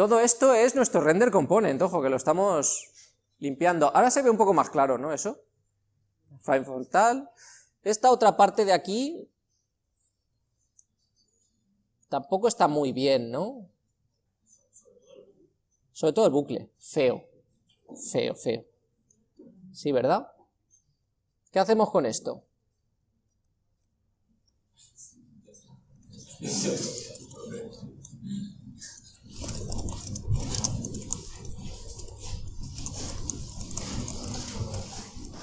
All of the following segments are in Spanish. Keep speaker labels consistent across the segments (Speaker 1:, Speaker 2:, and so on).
Speaker 1: Todo esto es nuestro render component, ojo, que lo estamos limpiando. Ahora se ve un poco más claro, ¿no? Eso. File frontal. Esta otra parte de aquí tampoco está muy bien, ¿no? Sobre todo el bucle, feo, feo, feo. Sí, ¿verdad? ¿Qué hacemos con esto?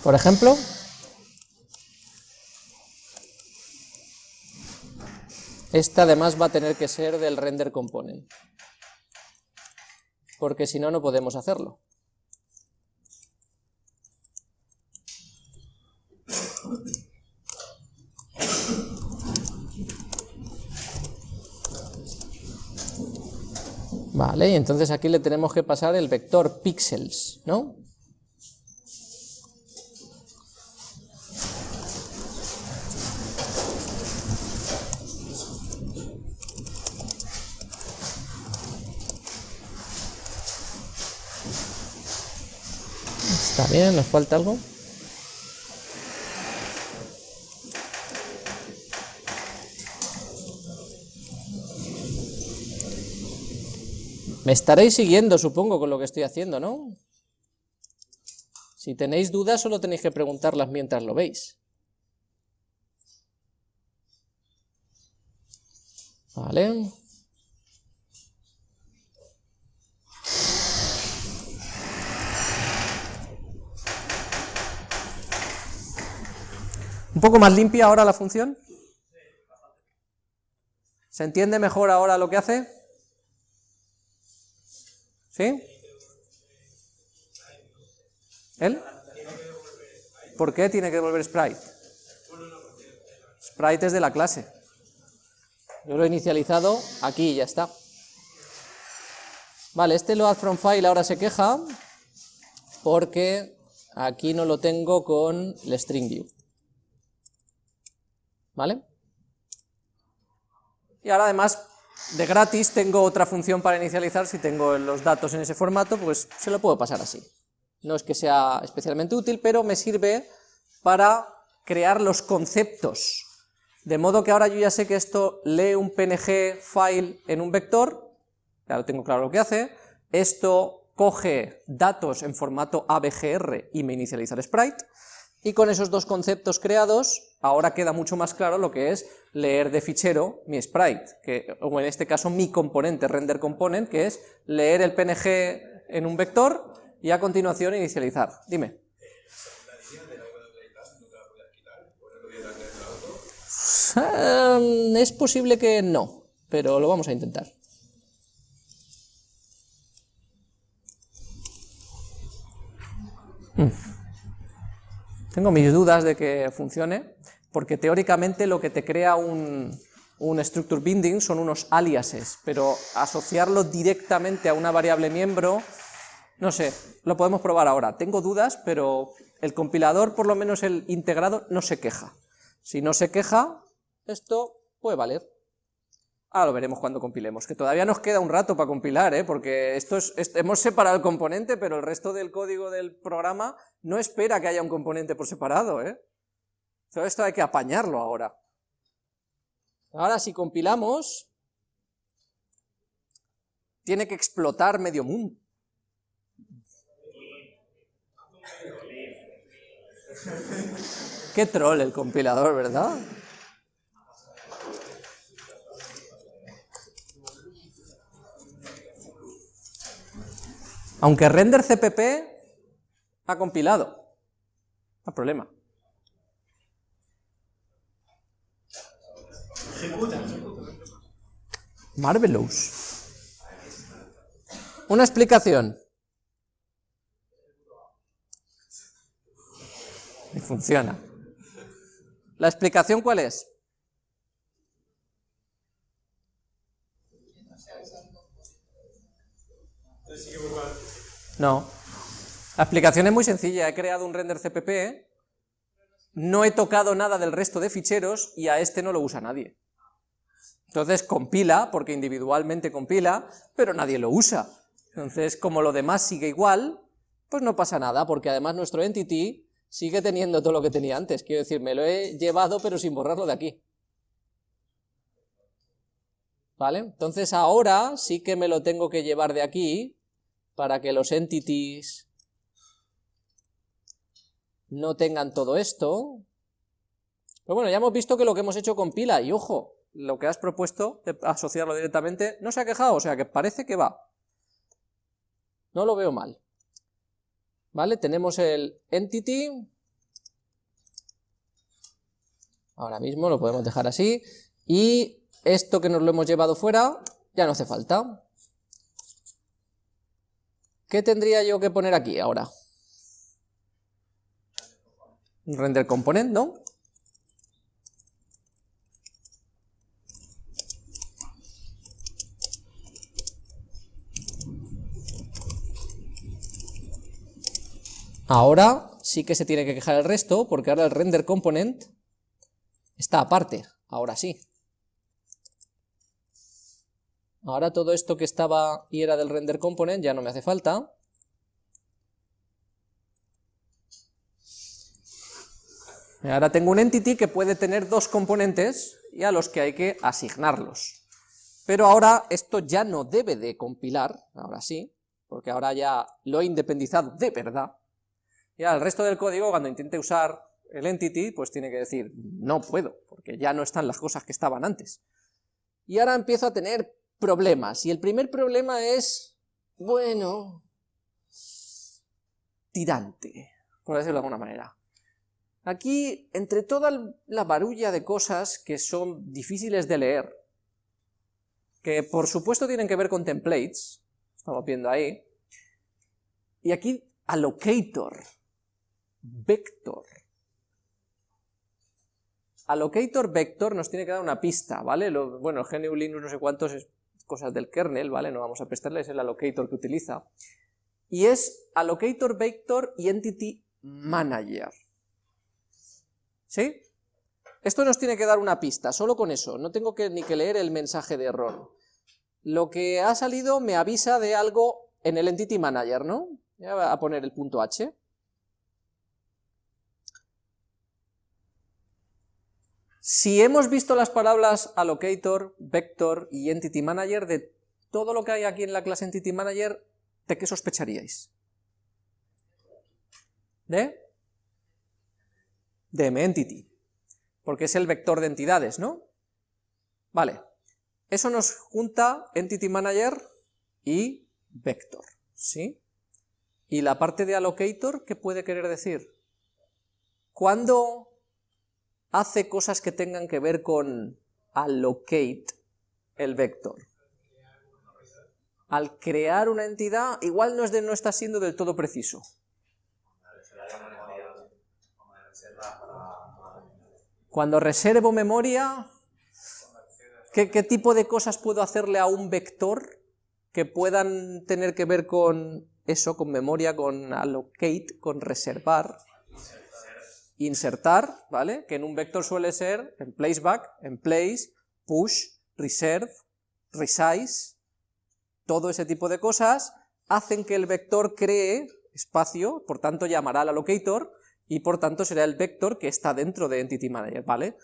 Speaker 1: Por ejemplo, esta además va a tener que ser del render component, porque si no, no podemos hacerlo. Vale, y entonces aquí le tenemos que pasar el vector pixels, ¿no? Nos falta algo. Me estaréis siguiendo, supongo, con lo que estoy haciendo, ¿no? Si tenéis dudas, solo tenéis que preguntarlas mientras lo veis. Vale. ¿Un poco más limpia ahora la función? ¿Se entiende mejor ahora lo que hace? ¿Sí? ¿Él? ¿Por qué tiene que devolver sprite? Sprite es de la clase. Yo lo he inicializado aquí y ya está. Vale, este load from file ahora se queja porque aquí no lo tengo con el string view. ¿Vale? Y ahora además de gratis tengo otra función para inicializar, si tengo los datos en ese formato, pues se lo puedo pasar así. No es que sea especialmente útil, pero me sirve para crear los conceptos. De modo que ahora yo ya sé que esto lee un PNG file en un vector, ya lo tengo claro lo que hace, esto coge datos en formato ABGR y me inicializa el sprite, y con esos dos conceptos creados, ahora queda mucho más claro lo que es leer de fichero mi sprite, que, o en este caso mi componente, render component, que es leer el PNG en un vector y a continuación inicializar. Dime. Em, es posible que no, pero lo vamos a intentar. Mm. Tengo mis dudas de que funcione, porque teóricamente lo que te crea un, structure binding son unos aliases, pero asociarlo directamente a una variable miembro, no sé, lo podemos probar ahora. Tengo dudas, pero el compilador, por lo menos el integrado, no se queja. Si no se queja, esto puede valer. Ahora lo veremos cuando compilemos, que todavía nos queda un rato para compilar, ¿eh? porque esto es, hemos separado el componente, pero el resto del código del programa no espera que haya un componente por separado. ¿eh? Todo esto hay que apañarlo ahora. Ahora si compilamos, tiene que explotar medio mundo. Qué troll el compilador, ¿verdad? Aunque render CPP ha compilado. No hay problema. Marvelous. Una explicación. Y funciona. ¿La explicación cuál es? No. La explicación es muy sencilla, he creado un render CPP, no he tocado nada del resto de ficheros y a este no lo usa nadie. Entonces compila, porque individualmente compila, pero nadie lo usa. Entonces, como lo demás sigue igual, pues no pasa nada, porque además nuestro entity sigue teniendo todo lo que tenía antes. Quiero decir, me lo he llevado, pero sin borrarlo de aquí. ¿Vale? Entonces ahora sí que me lo tengo que llevar de aquí, para que los entities no tengan todo esto. Pero bueno, ya hemos visto que lo que hemos hecho compila, y ojo, lo que has propuesto de asociarlo directamente, no se ha quejado, o sea que parece que va. No lo veo mal. ¿Vale? Tenemos el entity, ahora mismo lo podemos dejar así, y esto que nos lo hemos llevado fuera, ya no hace falta. ¿Qué tendría yo que poner aquí ahora? Render component, ¿no? Ahora sí que se tiene que quejar el resto, porque ahora el render component está aparte, ahora sí. Ahora todo esto que estaba y era del render component ya no me hace falta. Ahora tengo un entity que puede tener dos componentes y a los que hay que asignarlos. Pero ahora esto ya no debe de compilar, ahora sí, porque ahora ya lo he independizado de verdad, ya el resto del código, cuando intente usar el entity, pues tiene que decir, no puedo, porque ya no están las cosas que estaban antes. Y ahora empiezo a tener problemas, y el primer problema es, bueno, tirante, por decirlo de alguna manera. Aquí, entre toda la barulla de cosas que son difíciles de leer, que por supuesto tienen que ver con templates, estamos viendo ahí, y aquí allocator, vector. Allocator vector nos tiene que dar una pista, ¿vale? Lo, bueno, GNU Linux no sé cuántos es cosas del kernel, ¿vale? No vamos a prestarle, es el allocator que utiliza. Y es allocator vector y entity manager. ¿Sí? Esto nos tiene que dar una pista, solo con eso, no tengo que, ni que leer el mensaje de error. Lo que ha salido me avisa de algo en el entity manager, ¿no? Voy a poner el punto H. Si hemos visto las palabras allocator, vector y entity manager, de todo lo que hay aquí en la clase entity manager, ¿de qué sospecharíais? ¿De? De entity, porque es el vector de entidades, ¿no? Vale, eso nos junta entity manager y vector, ¿sí? Y la parte de allocator, ¿qué puede querer decir? ¿Cuándo hace cosas que tengan que ver con allocate el vector. Al crear una entidad, igual no, de, no está siendo del todo preciso. Cuando reservo memoria, ¿qué, ¿qué, tipo de cosas puedo hacerle a un vector que puedan tener que ver con eso, con memoria, con allocate, con reservar? Insertar, ¿vale? Que en un vector suele ser en placeback, en place, push, reserve, resize, todo ese tipo de cosas hacen que el vector cree espacio, por tanto llamará al allocator, y por tanto será el vector que está dentro de Entity Manager, ¿vale?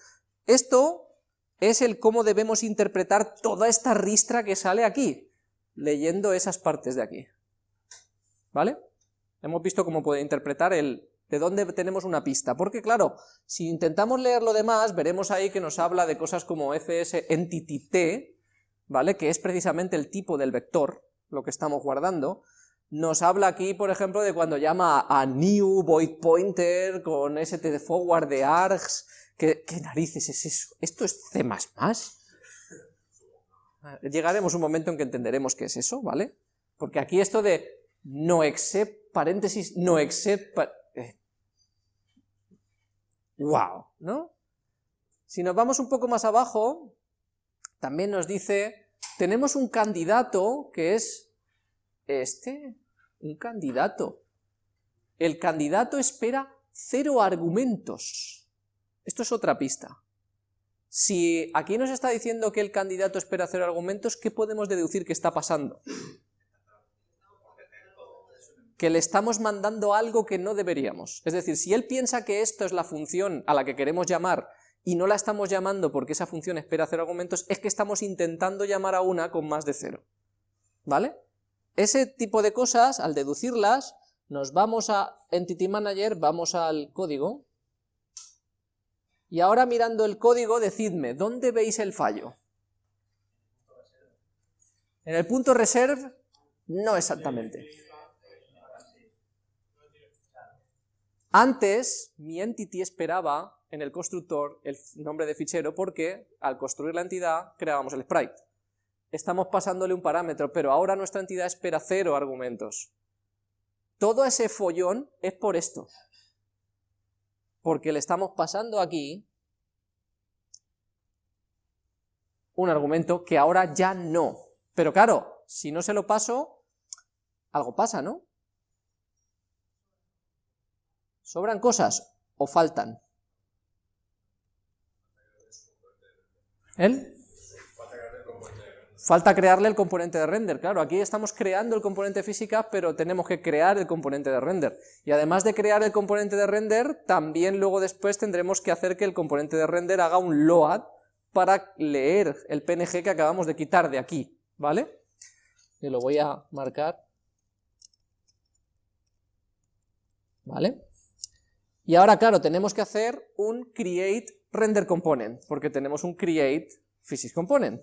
Speaker 1: Esto es el cómo debemos interpretar toda esta ristra que sale aquí, leyendo esas partes de aquí, ¿vale? Hemos visto cómo puede interpretar el de dónde tenemos una pista, porque claro, si intentamos leer lo demás, veremos ahí que nos habla de cosas como fs entity t, ¿vale?, que es precisamente el tipo del vector, lo que estamos guardando, nos habla aquí, por ejemplo, de cuando llama a new void pointer con st forward de args, ¿qué, ¿qué narices es eso? ¿Esto es C++? Llegaremos un momento en que entenderemos qué es eso, ¿vale? Porque aquí esto de no except, paréntesis, no except, ¡Wow! ¿No? Si nos vamos un poco más abajo, también nos dice, tenemos un candidato que es este, un candidato. El candidato espera cero argumentos. Esto es otra pista. Si aquí nos está diciendo que el candidato espera cero argumentos, ¿qué podemos deducir que está pasando? Que le estamos mandando algo que no deberíamos. Es decir, si él piensa que esto es la función a la que queremos llamar y no la estamos llamando porque esa función espera cero argumentos, es que estamos intentando llamar a una con más de cero. ¿Vale? Ese tipo de cosas, al deducirlas, nos vamos a Entity Manager, vamos al código, y ahora mirando el código, decidme, ¿dónde veis el fallo? En el punto reserve, no exactamente. Antes, mi entity esperaba en el constructor el nombre de fichero porque al construir la entidad creábamos el sprite. Estamos pasándole un parámetro, pero ahora nuestra entidad espera cero argumentos. Todo ese follón es por esto. Porque le estamos pasando aquí un argumento que ahora ya no. Pero claro, si no se lo paso, algo pasa, ¿no? ¿Sobran cosas o faltan? ¿El? Falta crearle el componente de render, claro, aquí estamos creando el componente física, pero tenemos que crear el componente de render. Y además de crear el componente de render, también luego después tendremos que hacer que el componente de render haga un load para leer el PNG que acabamos de quitar de aquí, ¿vale? Y lo voy a marcar. ¿Vale? Y ahora, claro, tenemos que hacer un create render component, porque tenemos un create physics component.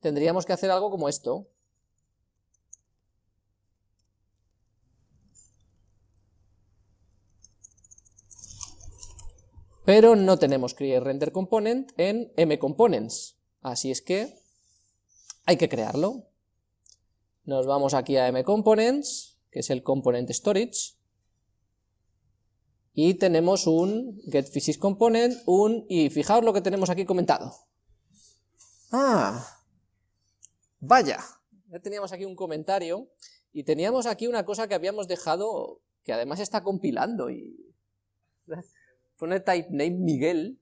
Speaker 1: Tendríamos que hacer algo como esto. Pero no tenemos create render component en mcomponents, así es que hay que crearlo. Nos vamos aquí a mcomponents, que es el component storage, y tenemos un getPhysicsComponent, un, y fijaos lo que tenemos aquí comentado. Ah, vaya, ya teníamos aquí un comentario, y teníamos aquí una cosa que habíamos dejado, que además está compilando, y pone type name Miguel,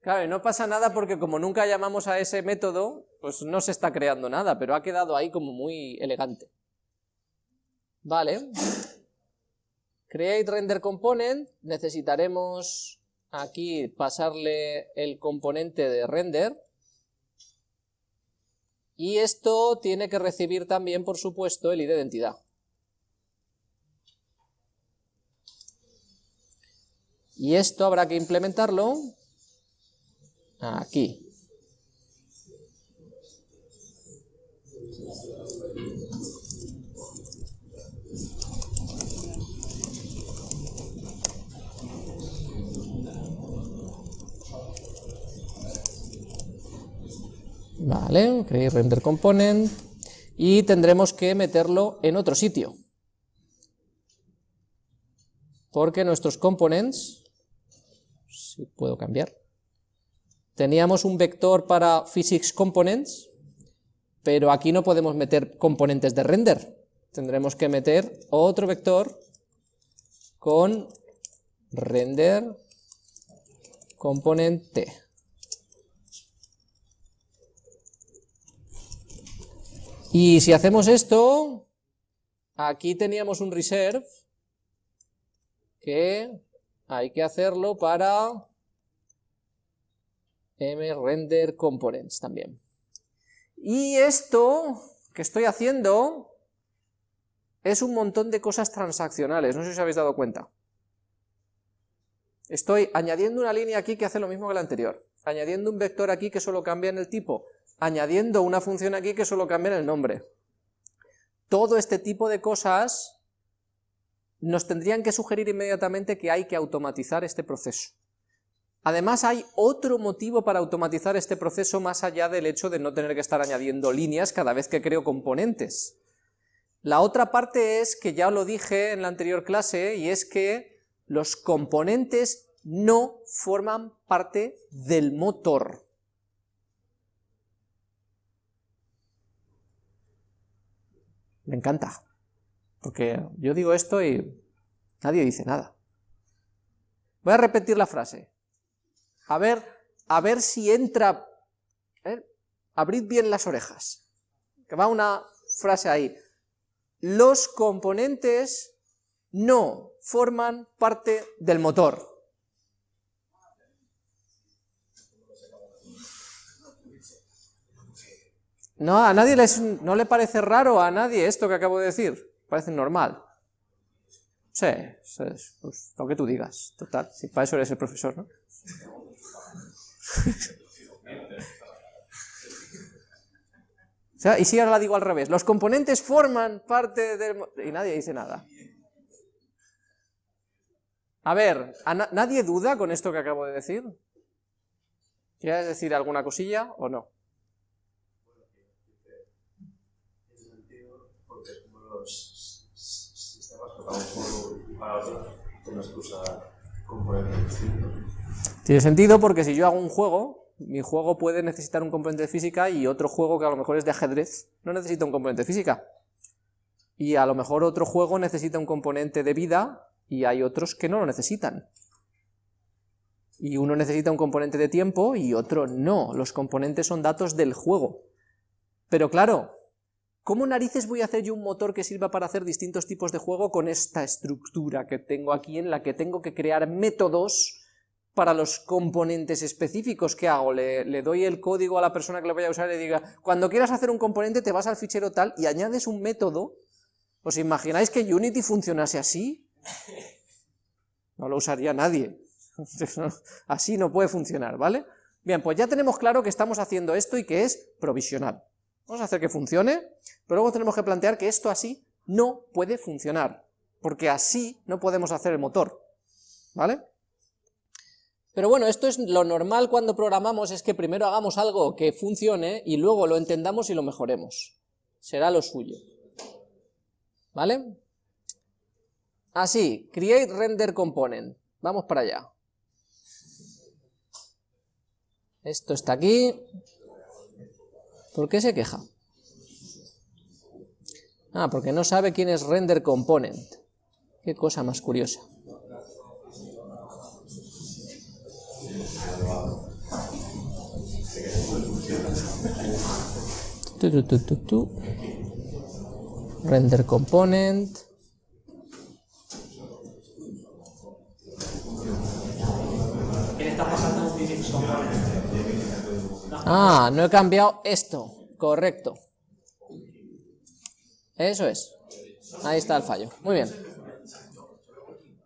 Speaker 1: claro, y no pasa nada porque como nunca llamamos a ese método, pues no se está creando nada, pero ha quedado ahí como muy elegante. Vale, create render component, necesitaremos aquí pasarle el componente de render, y esto tiene que recibir también, por supuesto, el ID de entidad. Y esto habrá que implementarlo aquí. Vale, create render component y tendremos que meterlo en otro sitio. Porque nuestros components, si puedo cambiar, teníamos un vector para physics components, pero aquí no podemos meter componentes de render. Tendremos que meter otro vector con render componente. Y si hacemos esto, aquí teníamos un reserve que hay que hacerlo para mRender components también. Y esto que estoy haciendo es un montón de cosas transaccionales, no sé si os habéis dado cuenta. Estoy añadiendo una línea aquí que hace lo mismo que la anterior, añadiendo un vector aquí que solo cambia en el tipo, añadiendo una función aquí que solo cambia el nombre. Todo este tipo de cosas nos tendrían que sugerir inmediatamente que hay que automatizar este proceso. Además hay otro motivo para automatizar este proceso más allá del hecho de no tener que estar añadiendo líneas cada vez que creo componentes. La otra parte es, que ya lo dije en la anterior clase, y es que los componentes no forman parte del motor. Me encanta, porque yo digo esto y nadie dice nada. Voy a repetir la frase. A ver, a ver si entra... abrid bien las orejas, que va una frase ahí. Los componentes no forman parte del motor. No, a nadie no le parece raro a nadie esto que acabo de decir, parece normal. Sí, es pues, lo que tú digas, total, si para eso eres el profesor, ¿no? o sea, y si ahora la digo al revés, los componentes forman parte del... y nadie dice nada. A ver, ¿nadie duda con esto que acabo de decir? ¿Quieres decir alguna cosilla o no? Tiene sentido porque si yo hago un juego, mi juego puede necesitar un componente de física y otro juego que a lo mejor es de ajedrez no necesita un componente de física. Y a lo mejor otro juego necesita un componente de vida y hay otros que no lo necesitan. Y uno necesita un componente de tiempo y otro no. Los componentes son datos del juego. Pero claro, ¿Cómo narices voy a hacer yo un motor que sirva para hacer distintos tipos de juego con esta estructura que tengo aquí en la que tengo que crear métodos para los componentes específicos? ¿Qué hago? Le, doy el código a la persona que lo vaya a usar y le diga, cuando quieras hacer un componente te vas al fichero tal y añades un método. ¿Os imagináis que Unity funcionase así? No lo usaría nadie. Así no puede funcionar, ¿vale? Bien, pues ya tenemos claro que estamos haciendo esto y que es provisional. Vamos a hacer que funcione, pero luego tenemos que plantear que esto así no puede funcionar, porque así no podemos hacer el motor, ¿vale? Pero bueno, esto es lo normal cuando programamos, es que primero hagamos algo que funcione y luego lo entendamos y lo mejoremos. Será lo suyo. ¿Vale? Así, create render component. Vamos para allá. Esto está aquí. ¿Por qué se queja? Ah, porque no sabe quién es render component. Qué cosa más curiosa. Render component. Ah, no he cambiado esto. Correcto. Eso es. Ahí está el fallo. Muy bien.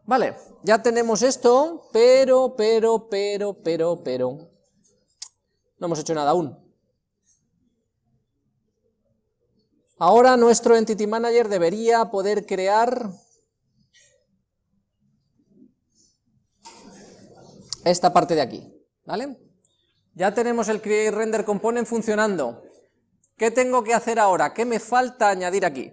Speaker 1: Vale, ya tenemos esto, pero, pero, pero, pero, pero... No hemos hecho nada aún. Ahora nuestro Entity Manager debería poder crear... esta parte de aquí, ¿vale? Ya tenemos el Create Render Component funcionando. ¿Qué tengo que hacer ahora? ¿Qué me falta añadir aquí?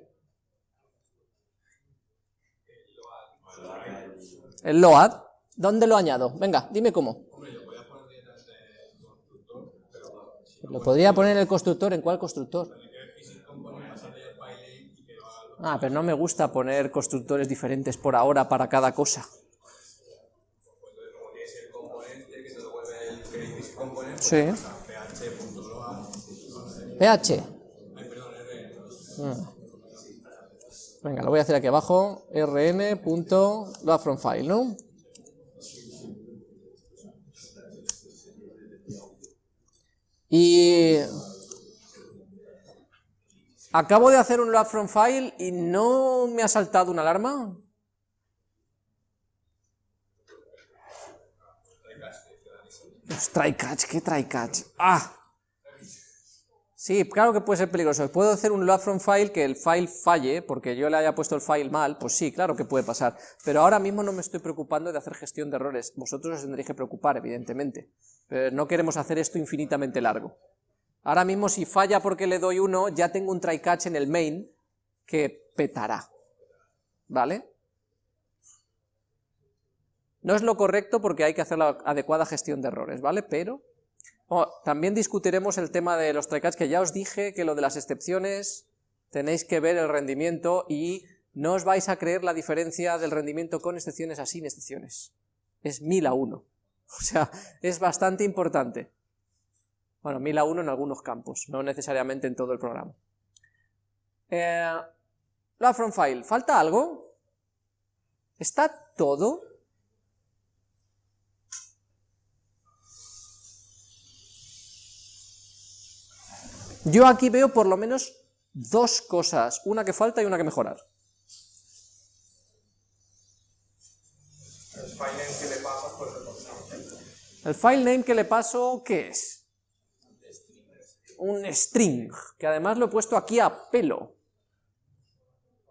Speaker 1: El load. ¿Dónde lo añado? Venga, dime cómo. Lo podría poner en el constructor. ¿En cuál constructor? Ah, pero no me gusta poner constructores diferentes por ahora para cada cosa. Sí. PH. Mm. Venga, lo voy a hacer aquí abajo, rn.loadfromFile, ¿no? Y acabo de hacer un load from file y no me ha saltado una alarma. Try catch, ¿qué try catch? ¡Ah! Sí, claro que puede ser peligroso. ¿Puedo hacer un load from file que el file falle porque yo le haya puesto el file mal? Pues sí, claro que puede pasar. Pero ahora mismo no me estoy preocupando de hacer gestión de errores. Vosotros os tendréis que preocupar, evidentemente. Pero no queremos hacer esto infinitamente largo. Ahora mismo si falla porque le doy uno, ya tengo un try catch en el main que petará. ¿Vale? No es lo correcto porque hay que hacer la adecuada gestión de errores, ¿vale? Pero también discutiremos el tema de los try-catch, que ya os dije que lo de las excepciones tenéis que ver el rendimiento y no os vais a creer la diferencia del rendimiento con excepciones a sin excepciones. Es mil a uno. O sea, es bastante importante. Bueno, 1000 a 1 en algunos campos, no necesariamente en todo el programa. Eh, la from file, ¿falta algo? ¿Está todo? Yo aquí veo por lo menos dos cosas, una que falta y una que mejorar.
Speaker 2: El file name que le paso, pues
Speaker 1: El file name que le paso, ¿qué es? Un string, que además lo he puesto aquí a pelo.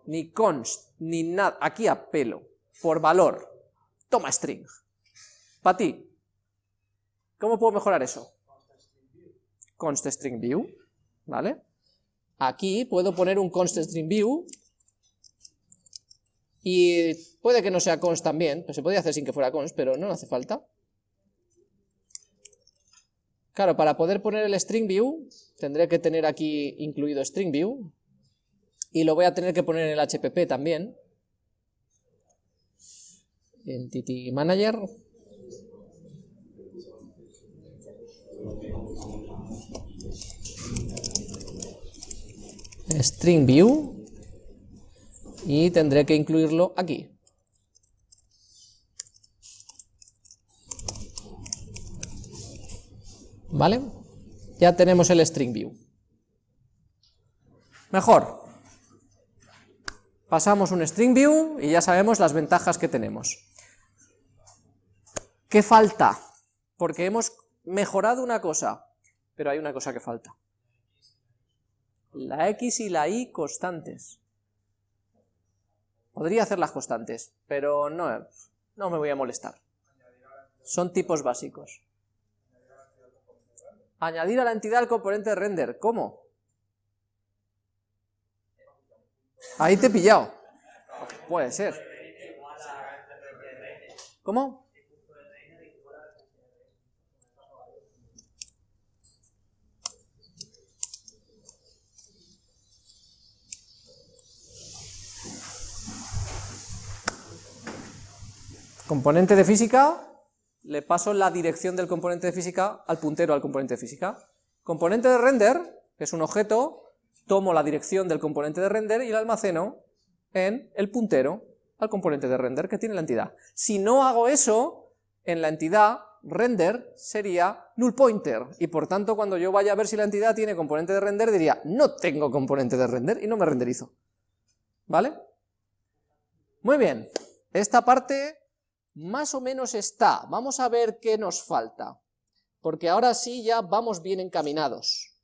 Speaker 1: Ni const, ni nada, aquí a pelo, por valor. Toma string. Para ti. ¿Cómo puedo mejorar eso? Const string view, ¿vale? Aquí puedo poner un const string view y puede que no sea const también, pues se podría hacer sin que fuera const, pero no hace falta. Claro, para poder poner el string view, tendré que tener aquí incluido string view, y lo voy a tener que poner en el HPP también. Entity Manager. String view. Y tendré que incluirlo aquí. ¿Vale? Ya tenemos el string view. Mejor. Pasamos un string view y ya sabemos las ventajas que tenemos. ¿Qué falta? Porque hemos mejorado una cosa, pero hay una cosa que falta. La x y la y constantes. Podría hacer las constantes, pero no, no me voy a molestar. Son tipos básicos. Añadir a la entidad el componente de render. ¿Cómo? Ahí te he pillado. Puede ser. ¿Cómo? Componente de física, le paso la dirección del componente de física al puntero al componente de física. Componente de render, que es un objeto, tomo la dirección del componente de render y la almaceno en el puntero al componente de render que tiene la entidad. Si no hago eso, en la entidad render sería null pointer, y por tanto cuando yo vaya a ver si la entidad tiene componente de render, diría, no tengo componente de render, y no me renderizo. ¿Vale? Muy bien, esta parte más o menos está. Vamos a ver qué nos falta, porque ahora sí ya vamos bien encaminados.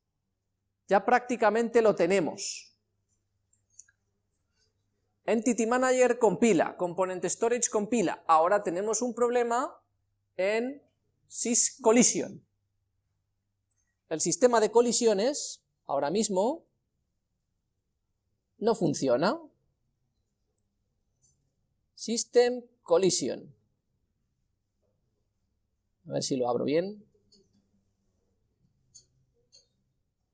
Speaker 1: Ya prácticamente lo tenemos. Entity Manager compila, Component Storage compila. Ahora tenemos un problema en syscollision. El sistema de colisiones, ahora mismo, no funciona. System Collision. A ver si lo abro bien.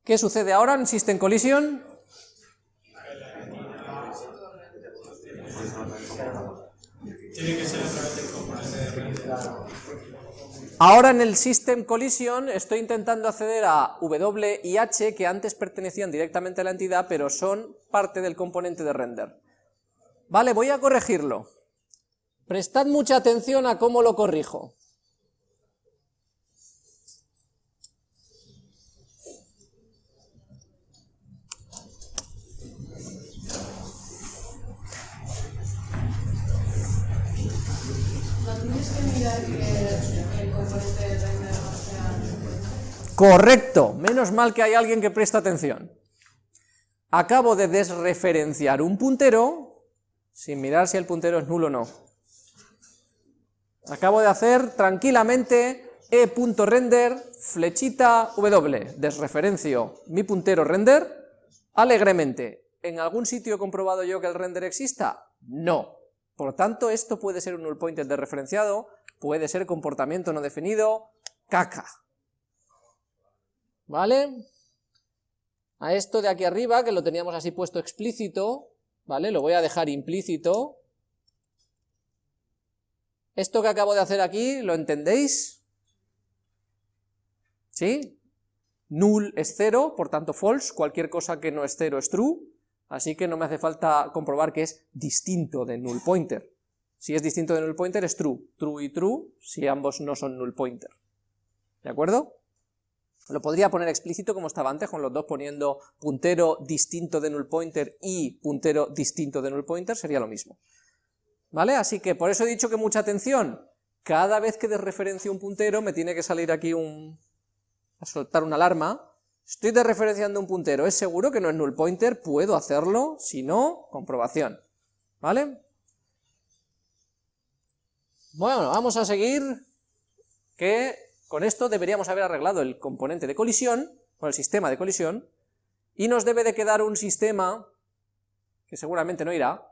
Speaker 1: ¿Qué sucede ahora en System Collision? Ahora en el System Collision estoy intentando acceder a W y H que antes pertenecían directamente a la entidad, pero son parte del componente de render. Vale, voy a corregirlo. Prestad mucha atención a cómo lo corrijo. Correcto, menos mal que hay alguien que presta atención. Acabo de desreferenciar un puntero sin mirar si el puntero es nulo o no. Acabo de hacer tranquilamente e.render flechita w, desreferencio mi puntero render alegremente. ¿En algún sitio he comprobado yo que el render exista? No. Por tanto, esto puede ser un null pointer de referenciado, puede ser comportamiento no definido, caca. ¿Vale? A esto de aquí arriba, que lo teníamos así puesto explícito, ¿vale? Lo voy a dejar implícito. Esto que acabo de hacer aquí, ¿lo entendéis? ¿Sí? Null es cero, por tanto false, cualquier cosa que no es cero es true, así que no me hace falta comprobar que es distinto de null pointer. Si es distinto de null pointer es true, true y true, si ambos no son null pointer. ¿De acuerdo? Lo podría poner explícito como estaba antes, con los dos poniendo puntero distinto de null pointer y puntero distinto de null pointer, sería lo mismo. ¿Vale? Así que por eso he dicho que mucha atención, cada vez que desreferencio un puntero me tiene que salir aquí un... a soltar una alarma, estoy desreferenciando un puntero, ¿es seguro que no es null pointer? Puedo hacerlo, si no, comprobación. ¿Vale? Bueno, vamos a seguir, que con esto deberíamos haber arreglado el componente de colisión, o el sistema de colisión, y nos debe de quedar un sistema, que seguramente no irá,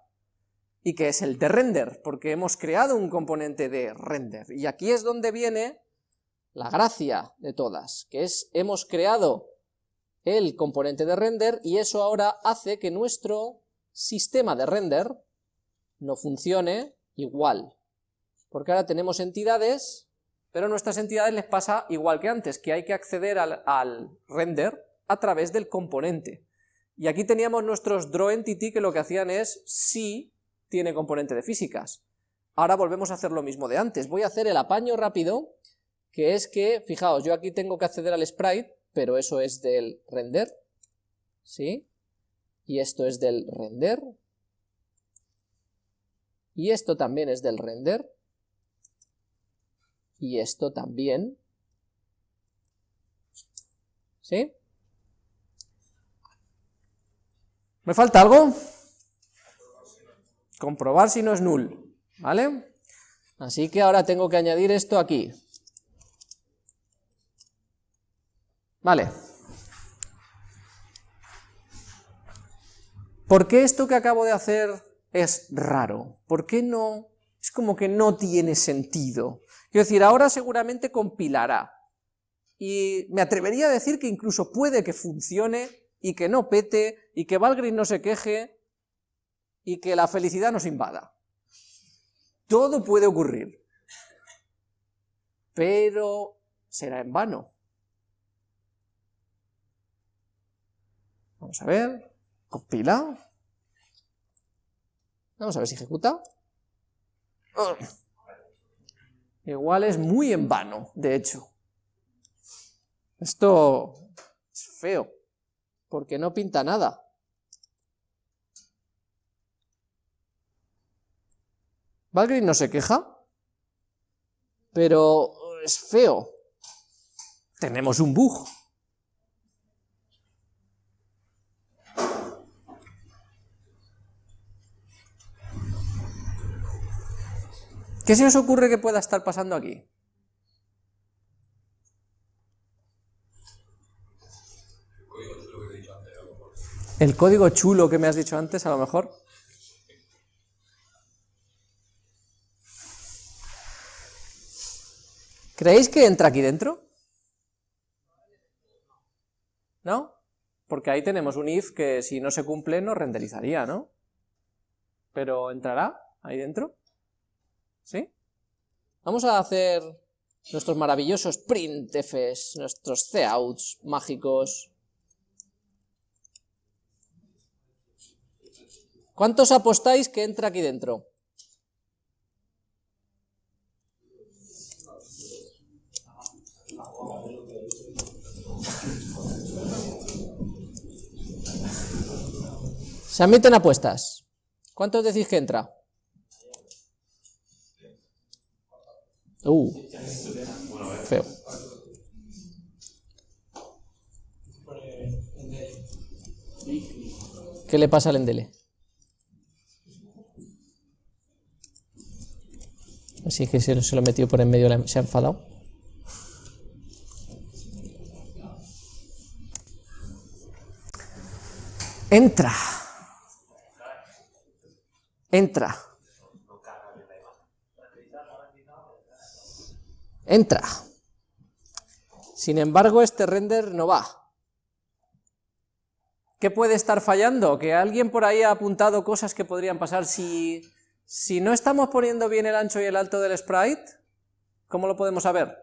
Speaker 1: y que es el de render, porque hemos creado un componente de render, y aquí es donde viene la gracia de todas, que es, hemos creado el componente de render, y eso ahora hace que nuestro sistema de render no funcione igual, porque ahora tenemos entidades pero a nuestras entidades les pasa igual que antes, que hay que acceder al, render a través del componente. Y aquí teníamos nuestros drawEntity que lo que hacían es, sí, tiene componente de físicas. Ahora volvemos a hacer lo mismo de antes. Voy a hacer el apaño rápido, que es que, fijaos, yo aquí tengo que acceder al sprite, pero eso es del render, ¿sí? Y esto es del render, y esto también es del render, y esto también. ¿Sí? ¿Me falta algo? Comprobar si no es null, ¿vale? Así que ahora tengo que añadir esto aquí. Vale. ¿Por qué esto que acabo de hacer es raro? ¿Por qué no? Es como que no tiene sentido. Quiero decir, ahora seguramente compilará, y me atrevería a decir que incluso puede que funcione, y que no pete, y que Valgrind no se queje, y que la felicidad nos invada. Todo puede ocurrir, pero será en vano. Vamos a ver, compila. Vamos a ver si ejecuta. Igual es muy en vano, de hecho. Esto es feo, porque no pinta nada. Valgrind no se queja, pero es feo. Tenemos un bug. ¿Qué se os ocurre que pueda estar pasando aquí? El código chulo que me has dicho antes, a lo mejor. ¿Creéis que entra aquí dentro? ¿No? Porque ahí tenemos un if que si no se cumple no renderizaría, ¿no? Pero ¿entrará ahí dentro? ¿Sí? Vamos a hacer nuestros maravillosos printfs, nuestros coutts mágicos. ¿Cuántos apostáis que entra aquí dentro? Se admiten apuestas. ¿Cuántos decís que entra? Uh, feo. ¿Qué le pasa al Endele? Así que se, se lo metió por en medio, se ha enfadado. Entra. Entra. Entra. Sin embargo, este render no va. ¿Qué puede estar fallando? Que alguien por ahí ha apuntado cosas que podrían pasar si, Si no estamos poniendo bien el ancho y el alto del sprite, ¿cómo lo podemos saber?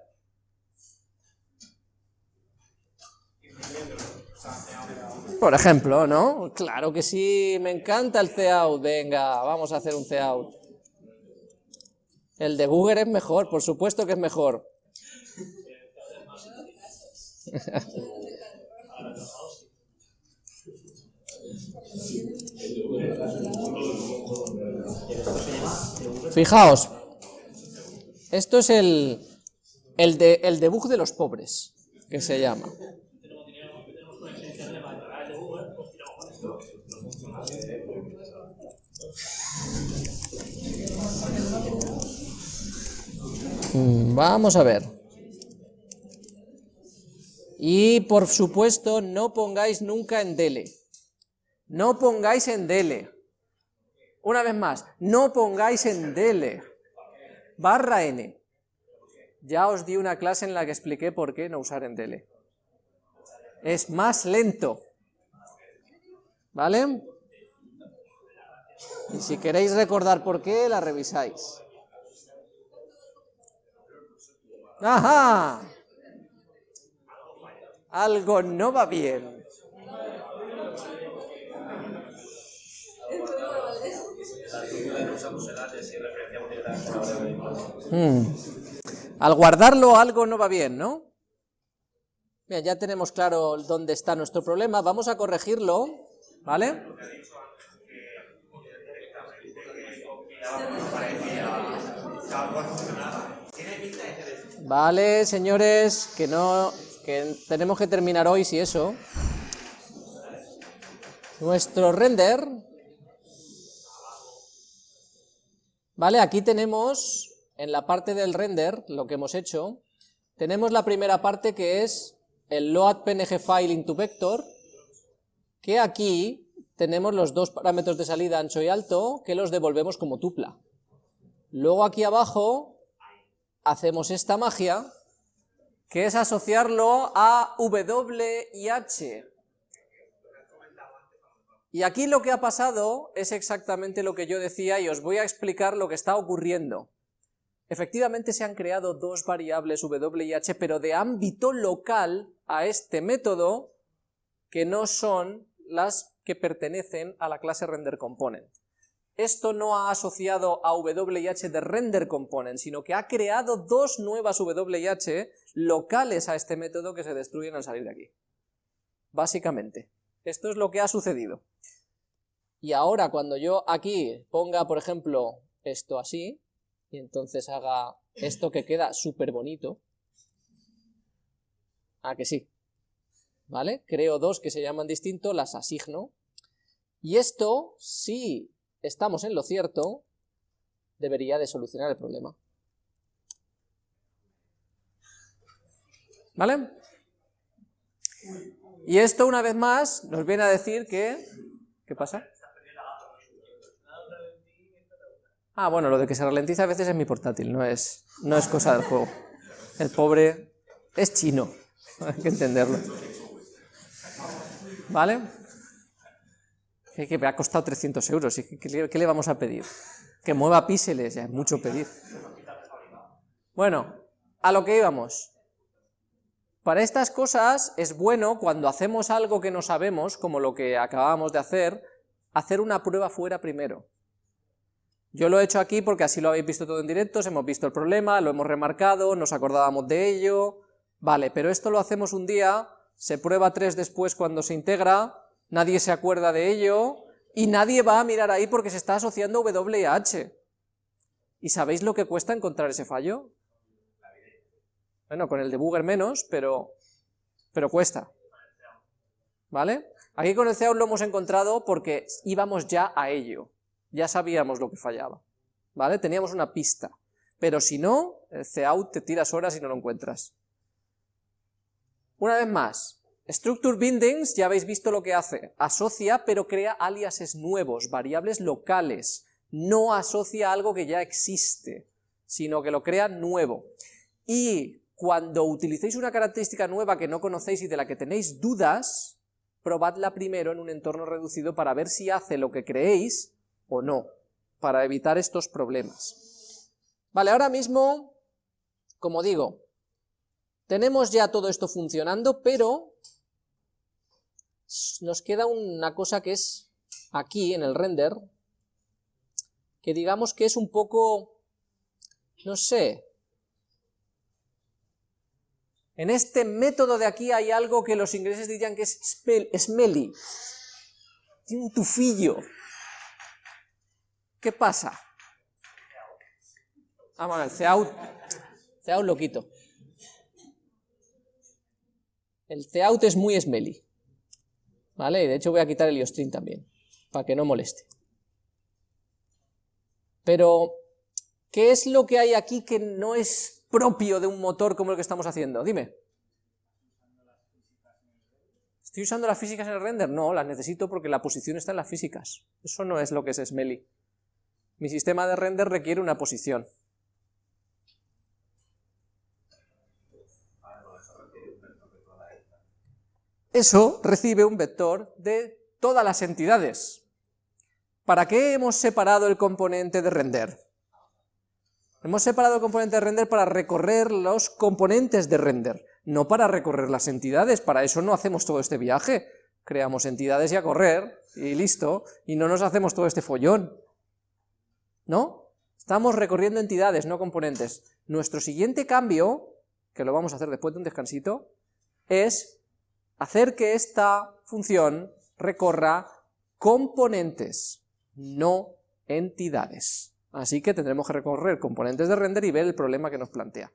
Speaker 1: Por ejemplo, ¿no? Claro que sí, me encanta el cout, venga, vamos a hacer un cout. El debugger es mejor, por supuesto que es mejor. Fijaos, esto es el, el, de, el debug de los pobres, que se llama. Vamos a ver. Y por supuesto, no pongáis nunca en dele. No pongáis en dele. Una vez más, no pongáis en dele. Barra n. Ya os di una clase en la que expliqué por qué no usar en dele. Es más lento. ¿Vale? Y si queréis recordar por qué, la revisáis. ¡Ajá! Algo no va bien. Hmm. Al guardarlo algo no va bien, ¿no? Bien, ya tenemos claro dónde está nuestro problema, vamos a corregirlo, ¿vale? Vale, señores, que no, que tenemos que terminar hoy, si eso. Nuestro render. Vale, aquí tenemos, en la parte del render, lo que hemos hecho, tenemos la primera parte que es el load png file into vector, que aquí tenemos los dos parámetros de salida ancho y alto, que los devolvemos como tupla. Luego aquí abajo hacemos esta magia, que es asociarlo a W y H. Y aquí lo que ha pasado es exactamente lo que yo decía y os voy a explicar lo que está ocurriendo. Efectivamente se han creado dos variables W y H, pero de ámbito local a este método, que no son las que pertenecen a la clase renderComponent esto no ha asociado a WH de render component, sino que ha creado dos nuevas WH locales a este método que se destruyen al salir de aquí. Básicamente, esto es lo que ha sucedido. Y ahora cuando yo aquí ponga, por ejemplo, esto así, y entonces haga esto que queda súper bonito, ¿a que sí? ¿Vale? Creo dos que se llaman distinto, las asigno, y esto, sí estamos en lo cierto, debería de solucionar el problema. ¿Vale? Y esto una vez más nos viene a decir que... ¿Qué pasa? Ah, bueno, lo de que se ralentiza a veces es mi portátil, no es, no es cosa del juego. El pobre es chino, hay que entenderlo. ¿Vale? Que me ha costado 300 euros, ¿qué, le vamos a pedir? Que mueva píxeles, ya es mucho pedir. Bueno, a lo que íbamos. Para estas cosas es bueno cuando hacemos algo que no sabemos, como lo que acabamos de hacer, hacer una prueba fuera primero. Yo lo he hecho aquí porque así lo habéis visto todo en directo, hemos visto el problema, lo hemos remarcado, nos acordábamos de ello, vale, pero esto lo hacemos un día, se prueba tres después cuando se integra, nadie se acuerda de ello, y nadie va a mirar ahí porque se está asociando W y H. ¿Y sabéis lo que cuesta encontrar ese fallo? Bueno, con el debugger menos, pero, pero cuesta. ¿Vale? Aquí con el CAUT lo hemos encontrado porque íbamos ya a ello. Ya sabíamos lo que fallaba. ¿Vale? Teníamos una pista. Pero si no, el CAUT te tiras horas y no lo encuentras. Una vez más, Structure Bindings, ya habéis visto lo que hace, asocia pero crea aliases nuevos, variables locales, no asocia algo que ya existe, sino que lo crea nuevo. Y cuando utilicéis una característica nueva que no conocéis y de la que tenéis dudas, probadla primero en un entorno reducido para ver si hace lo que creéis o no, para evitar estos problemas. Vale, ahora mismo, como digo, tenemos ya todo esto funcionando, pero nos queda una cosa que es aquí, en el render, que digamos que es un poco, no sé, en este método de aquí hay algo que los ingleses dirían que es smelly, tiene un tufillo. ¿Qué pasa? Ah, bueno, el ceout, ceout lo quito. El ceout es muy smelly. ¿Vale? Y de hecho voy a quitar el iostream también, para que no moleste. Pero, ¿qué es lo que hay aquí que no es propio de un motor como el que estamos haciendo? Dime. ¿Estoy usando las físicas en el render? No, las necesito porque la posición está en las físicas. Eso no es lo que es Smelly. Mi sistema de render requiere una posición. Eso recibe un vector de todas las entidades. ¿Para qué hemos separado el componente de render? Hemos separado el componente de render para recorrer los componentes de render, no para recorrer las entidades, para eso no hacemos todo este viaje. Creamos entidades y a correr, y listo, y no nos hacemos todo este follón. ¿No? Estamos recorriendo entidades, no componentes. Nuestro siguiente cambio, que lo vamos a hacer después de un descansito, es hacer que esta función recorra componentes, no entidades. Así que tendremos que recorrer componentes de render y ver el problema que nos plantea.